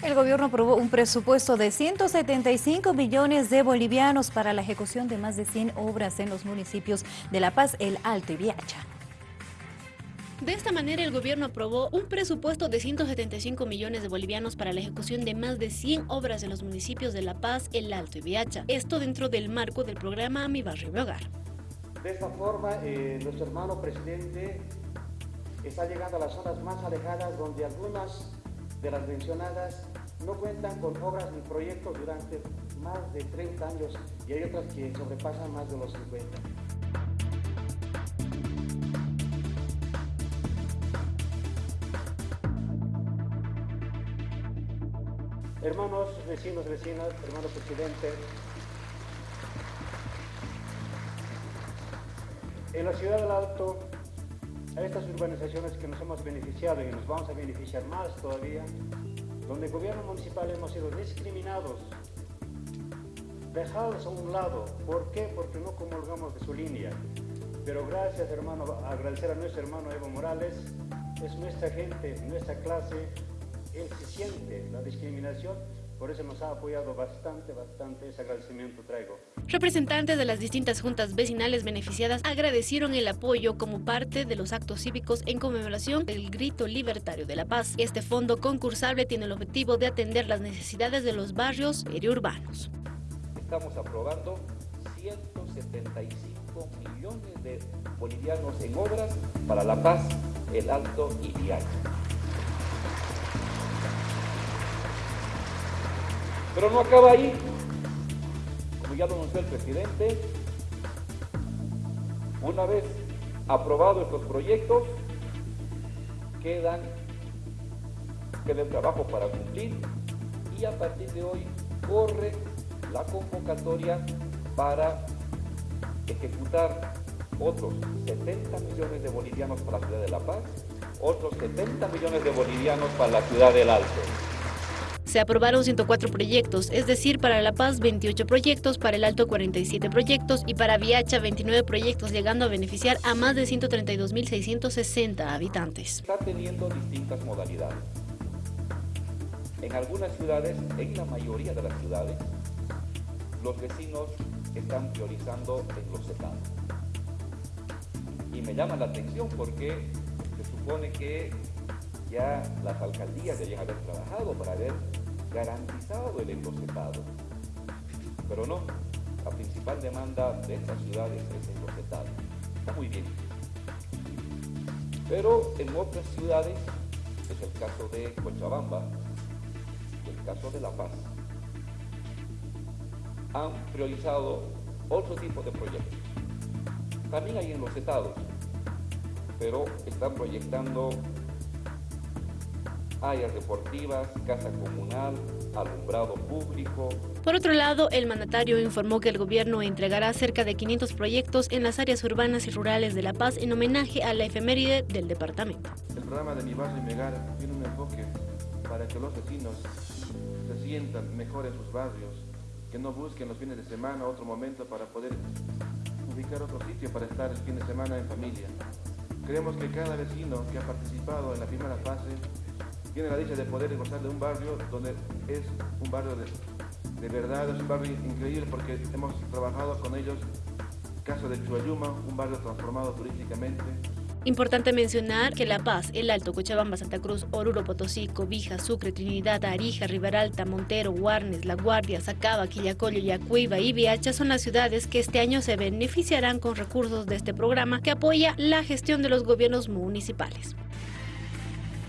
El gobierno aprobó un presupuesto de 175 millones de bolivianos para la ejecución de más de 100 obras en los municipios de La Paz, El Alto y Viacha. De esta manera, el gobierno aprobó un presupuesto de 175 millones de bolivianos para la ejecución de más de 100 obras en los municipios de La Paz, El Alto y Viacha. Esto dentro del marco del programa Mi Barrio Mi Hogar. De esta forma, eh, nuestro hermano presidente está llegando a las zonas más alejadas donde algunas de las mencionadas no cuentan con obras ni proyectos durante más de 30 años y hay otras que sobrepasan más de los 50. Hermanos, vecinos, vecinas, hermano presidente, en la ciudad del Alto a estas urbanizaciones que nos hemos beneficiado y nos vamos a beneficiar más todavía, donde el gobierno municipal hemos sido discriminados, dejados a un lado. ¿Por qué? Porque no comulgamos de su línea. Pero gracias, hermano, agradecer a nuestro hermano Evo Morales, es nuestra gente, nuestra clase, él se siente la discriminación por eso nos ha apoyado bastante, bastante, ese agradecimiento traigo. Representantes de las distintas juntas vecinales beneficiadas agradecieron el apoyo como parte de los actos cívicos en conmemoración del Grito Libertario de la Paz. Este fondo concursable tiene el objetivo de atender las necesidades de los barrios periurbanos. Estamos aprobando 175 millones de bolivianos en obras para La Paz, El Alto y Viaje. Pero no acaba ahí. Ya lo anunció el presidente, una vez aprobados estos proyectos, quedan, queda el trabajo para cumplir y a partir de hoy corre la convocatoria para ejecutar otros 70 millones de bolivianos para la ciudad de La Paz, otros 70 millones de bolivianos para la ciudad del Alto. Se aprobaron 104 proyectos, es decir, para La Paz 28 proyectos, para el Alto 47 proyectos y para Viacha 29 proyectos, llegando a beneficiar a más de 132.660 habitantes. Está teniendo distintas modalidades. En algunas ciudades, en la mayoría de las ciudades, los vecinos están priorizando en los estados. Y me llama la atención porque se supone que ya las alcaldías deberían haber trabajado para haber garantizado el enlosetado. Pero no, la principal demanda de estas ciudades es el enlosetado. Está muy bien. Pero en otras ciudades, es el caso de Cochabamba, el caso de La Paz, han priorizado otro tipo de proyectos. También hay enlosetados, pero están proyectando áreas deportivas, casa comunal, alumbrado público. Por otro lado, el mandatario informó que el gobierno entregará cerca de 500 proyectos en las áreas urbanas y rurales de La Paz en homenaje a la efeméride del departamento. El programa de Mi Barrio y Megar tiene un enfoque para que los vecinos se sientan mejor en sus barrios, que no busquen los fines de semana otro momento para poder ubicar otro sitio para estar el fin de semana en familia. Creemos que cada vecino que ha participado en la primera fase tiene la dicha de poder gozar de un barrio donde es un barrio de, de verdad, es un barrio increíble porque hemos trabajado con ellos, caso de Chuayuma, un barrio transformado turísticamente, Importante mencionar que La Paz, El Alto, Cochabamba, Santa Cruz, Oruro, Potosí, Cobija, Sucre, Trinidad, Arija, Riberalta, Montero, Guarnes, La Guardia, Sacaba, Quillacollo, Yacuiba y Viacha son las ciudades que este año se beneficiarán con recursos de este programa que apoya la gestión de los gobiernos municipales.